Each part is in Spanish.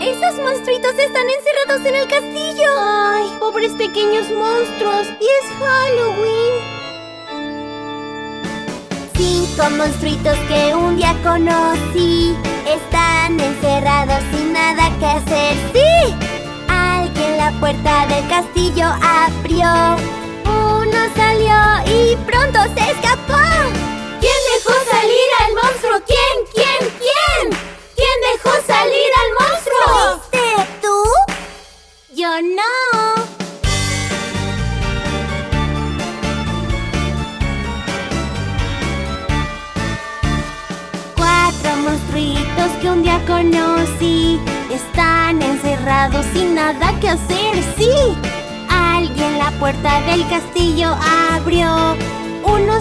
¡Esos monstruitos están encerrados en el castillo! ¡Ay, pobres pequeños monstruos! ¡Y es Halloween! Cinco monstruitos que un día conocí Están encerrados sin nada que hacer ¡Sí! Alguien la puerta del castillo abrió Uno salió y pronto se escapó Cuatro monstruitos que un día conocí. Están encerrados sin nada que hacer, sí. Alguien la puerta del castillo abrió. Uno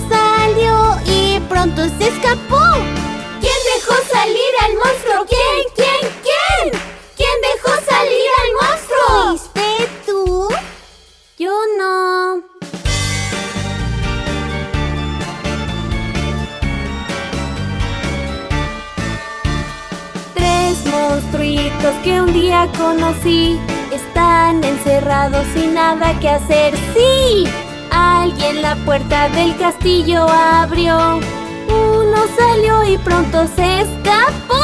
que un día conocí Están encerrados sin nada que hacer ¡Sí! Alguien la puerta del castillo abrió Uno salió y pronto se escapó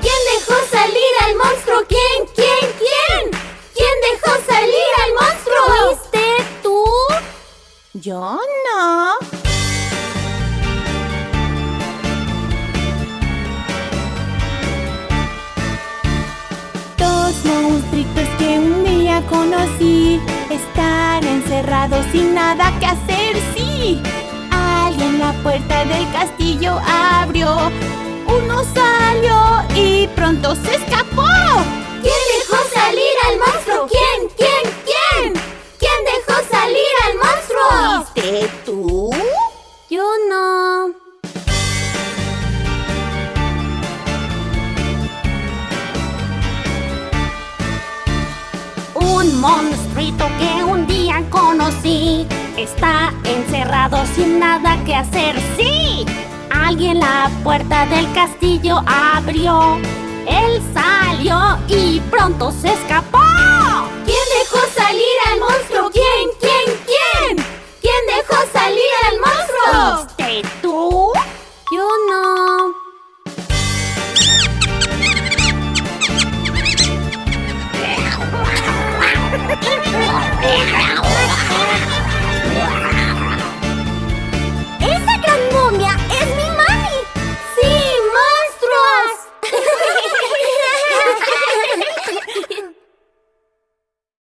¿Quién dejó salir al monstruo? ¿Quién? ¿Quién? ¿Quién? ¿Quién dejó salir al monstruo? ¿Fuiste tú? Yo monstruitos que un día conocí Están encerrados sin nada que hacer, sí Alguien la puerta del castillo abrió. Uno salió y pronto se escapó Un monstruito que un día conocí. Está encerrado sin nada que hacer, ¡sí! Alguien la puerta del castillo abrió. Él salió y pronto se escapó. ¿Quién dejó salir